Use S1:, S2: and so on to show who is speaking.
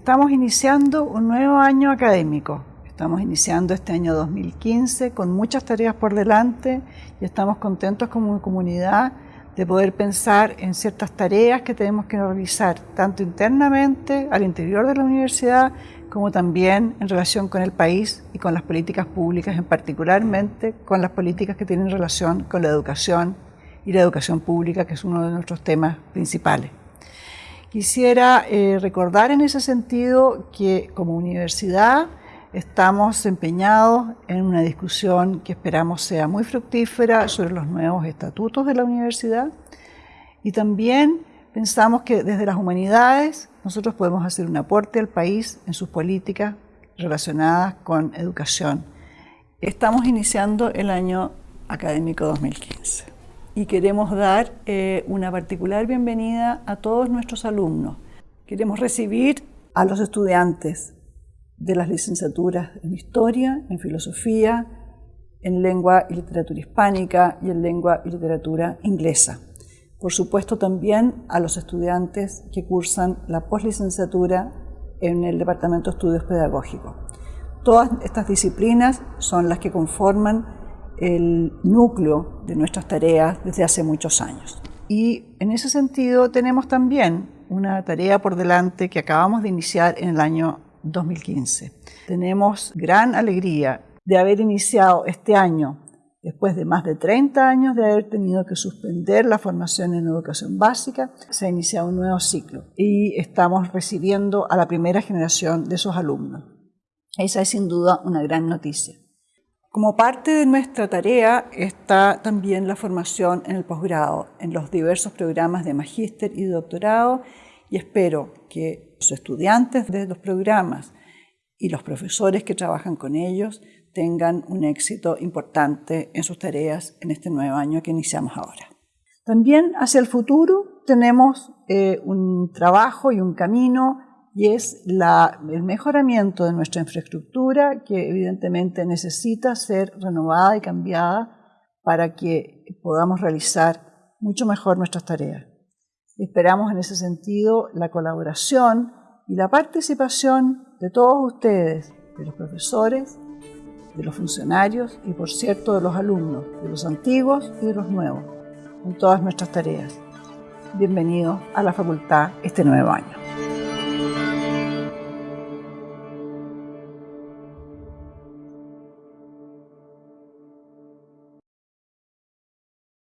S1: Estamos iniciando un nuevo año académico. Estamos iniciando este año 2015 con muchas tareas por delante y estamos contentos como comunidad de poder pensar en ciertas tareas que tenemos que realizar, tanto internamente al interior de la universidad, como también en relación con el país y con las políticas públicas, en particularmente con las políticas que tienen relación con la educación y la educación pública, que es uno de nuestros temas principales. Quisiera eh, recordar en ese sentido que como universidad estamos empeñados en una discusión que esperamos sea muy fructífera sobre los nuevos estatutos de la universidad y también pensamos que desde las humanidades nosotros podemos hacer un aporte al país en sus políticas relacionadas con educación. Estamos iniciando el año académico 2015 y queremos dar eh, una particular bienvenida a todos nuestros alumnos. Queremos recibir a los estudiantes de las licenciaturas en Historia, en Filosofía, en Lengua y Literatura Hispánica y en Lengua y Literatura Inglesa. Por supuesto también a los estudiantes que cursan la poslicenciatura en el Departamento de Estudios Pedagógicos. Todas estas disciplinas son las que conforman el núcleo de nuestras tareas desde hace muchos años. Y en ese sentido tenemos también una tarea por delante que acabamos de iniciar en el año 2015. Tenemos gran alegría de haber iniciado este año, después de más de 30 años de haber tenido que suspender la formación en educación básica, se ha iniciado un nuevo ciclo y estamos recibiendo a la primera generación de esos alumnos. Esa es sin duda una gran noticia. Como parte de nuestra tarea está también la formación en el posgrado, en los diversos programas de magíster y doctorado, y espero que los estudiantes de los programas y los profesores que trabajan con ellos tengan un éxito importante en sus tareas en este nuevo año que iniciamos ahora. También hacia el futuro tenemos eh, un trabajo y un camino y es el mejoramiento de nuestra infraestructura que evidentemente necesita ser renovada y cambiada para que podamos realizar mucho mejor nuestras tareas. Esperamos en ese sentido la colaboración y la participación de todos ustedes, de los profesores, de los funcionarios y por cierto de los alumnos, de los antiguos y de los nuevos, en todas nuestras tareas. Bienvenidos a la facultad este nuevo año.